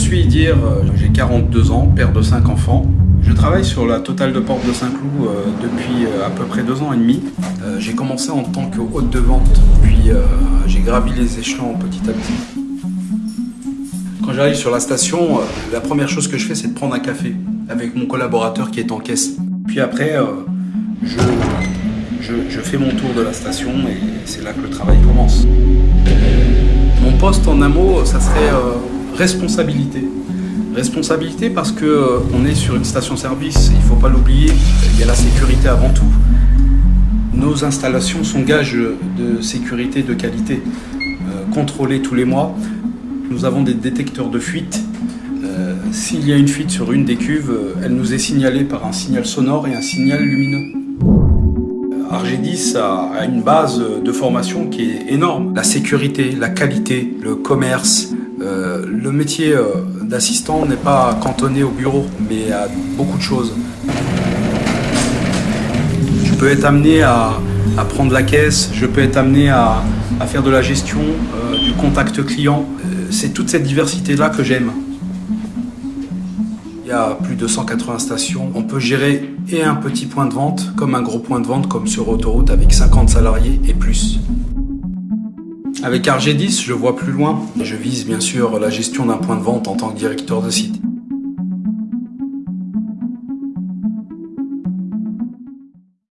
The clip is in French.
suis Idir, euh, j'ai 42 ans, père de 5 enfants. Je travaille sur la totale de Porte de Saint-Cloud euh, depuis euh, à peu près deux ans et demi. J'ai commencé en tant que hôte de vente, puis j'ai gravi les échelons petit à petit. Quand j'arrive sur la station, la première chose que je fais, c'est de prendre un café avec mon collaborateur qui est en caisse. Puis après, je, je, fais mon tour de la station et c'est là que le travail commence. Mon poste en un mot, ça serait responsabilité. Responsabilité parce que euh, est sur une station-service, il ne faut pas l'oublier, il y a la sécurité avant tout. Nos installations sont gages de sécurité de qualité, euh, contrôlés tous les mois. Nous avons des détecteurs de fuite. Euh, s'il y a une fuite sur une des cuves, elle nous est signalée par un signal sonore et un signal lumineux. Argedis a une base de formation qui est énorme. La sécurité, la qualité, le commerce, euh, le métier euh, d'assistant n'est pas cantonné au bureau, mais à beaucoup de choses. Je peux être amené à, prendre la caisse, je peux être amené à, faire de la gestion, euh, du contact client. C'est toute cette diversité-là que j'aime. Il y a plus de 180 stations. On peut gérer et un petit point de vente comme un gros point de vente comme sur autoroute avec 50 salariés et plus. Avec RG10, je vois plus loin. Je vise bien sûr la gestion d'un point de vente en tant que directeur de site.